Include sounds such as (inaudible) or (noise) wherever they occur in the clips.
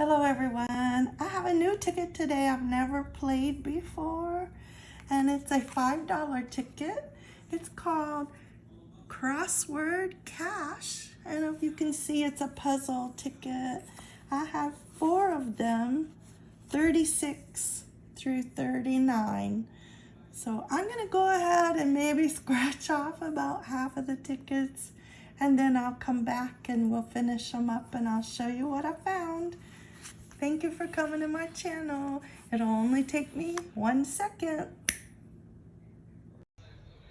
Hello everyone. I have a new ticket today I've never played before and it's a $5 ticket. It's called Crossword Cash and if you can see it's a puzzle ticket. I have four of them, 36 through 39. So I'm gonna go ahead and maybe (laughs) scratch off about half of the tickets and then I'll come back and we'll finish them up and I'll show you what I found. Thank you for coming to my channel. It'll only take me one second.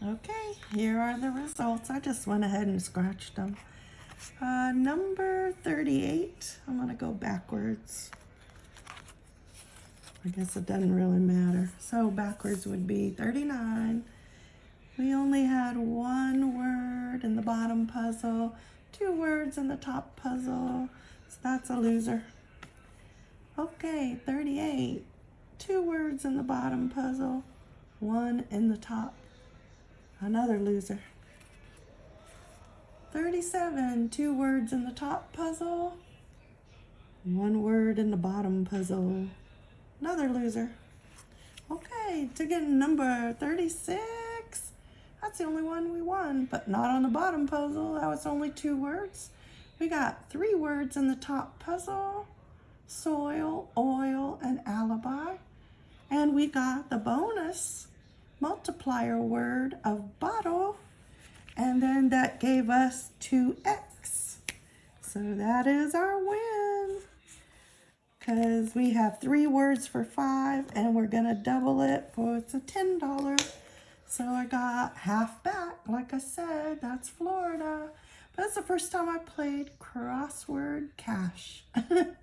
Okay, here are the results. I just went ahead and scratched them. Uh, number 38, I'm gonna go backwards. I guess it doesn't really matter. So backwards would be 39. We only had one word in the bottom puzzle, two words in the top puzzle. So that's a loser. Okay, 38. Two words in the bottom puzzle, one in the top. Another loser. 37. Two words in the top puzzle, one word in the bottom puzzle. Another loser. Okay, to get number 36. That's the only one we won, but not on the bottom puzzle. That was only two words. We got three words in the top puzzle soil, oil, and alibi. And we got the bonus multiplier word of bottle. And then that gave us 2x. So that is our win. Because we have three words for five and we're going to double it for it's a $10. So I got half back. Like I said, that's Florida. But it's the first time I played crossword cash. (laughs)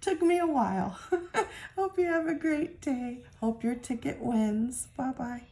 Took me a while. (laughs) Hope you have a great day. Hope your ticket wins. Bye-bye.